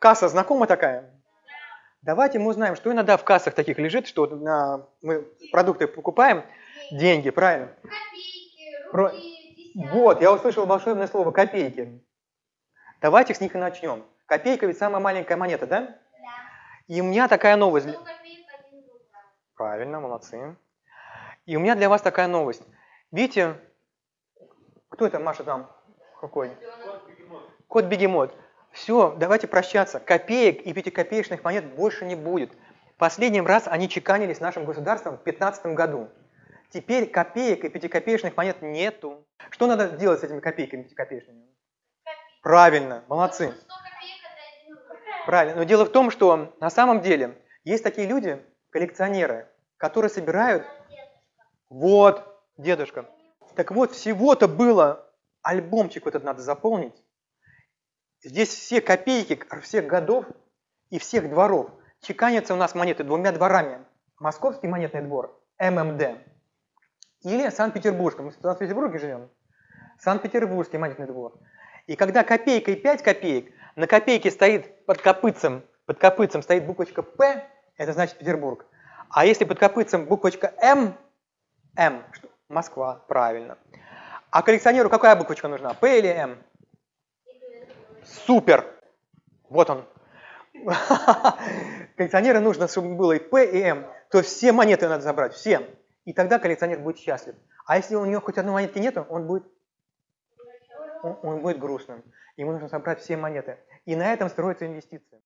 Касса знакома такая? Давайте мы узнаем, что иногда в кассах таких лежит, что на, мы продукты покупаем, деньги, правильно? Копейки, рубли. Вот, я услышал волшебное слово копейки. Давайте с них и начнем. Копейка ведь самая маленькая монета, да? Да. И у меня такая новость. Копеек. Правильно, молодцы. И у меня для вас такая новость. Видите, кто это Маша там? Какой? Кот Бегемот. Все, давайте прощаться. Копеек и пятикопеечных монет больше не будет. Последний раз они чеканились нашим государством в 15 году. Теперь копеек и пятикопеечных монет нету. Что надо делать с этими копейками и пятикопеечными? Правильно, молодцы. Правильно. Но дело в том, что на самом деле есть такие люди, коллекционеры, которые собирают... Вот, дедушка. Так вот, всего-то было, альбомчик вот этот надо заполнить. Здесь все копейки всех годов и всех дворов. Чеканятся у нас монеты двумя дворами. Московский монетный двор, ММД, или Санкт-Петербургский. Мы в Санкт-Петербурге живем. Санкт-Петербургский монетный двор. И когда копейка и 5 копеек, на копейке стоит под копытцем, под копытцем стоит буквочка П, это значит Петербург. А если под копытцем буквочка М, М? Москва, правильно. А коллекционеру какая буквочка нужна, П или М? Супер! Вот он. Коллекционеру нужно, чтобы было и П, и М. То есть все монеты надо забрать, все. И тогда коллекционер будет счастлив. А если у него хоть одной монетки нету, он будет, он, он будет грустным. Ему нужно собрать все монеты. И на этом строятся инвестиции.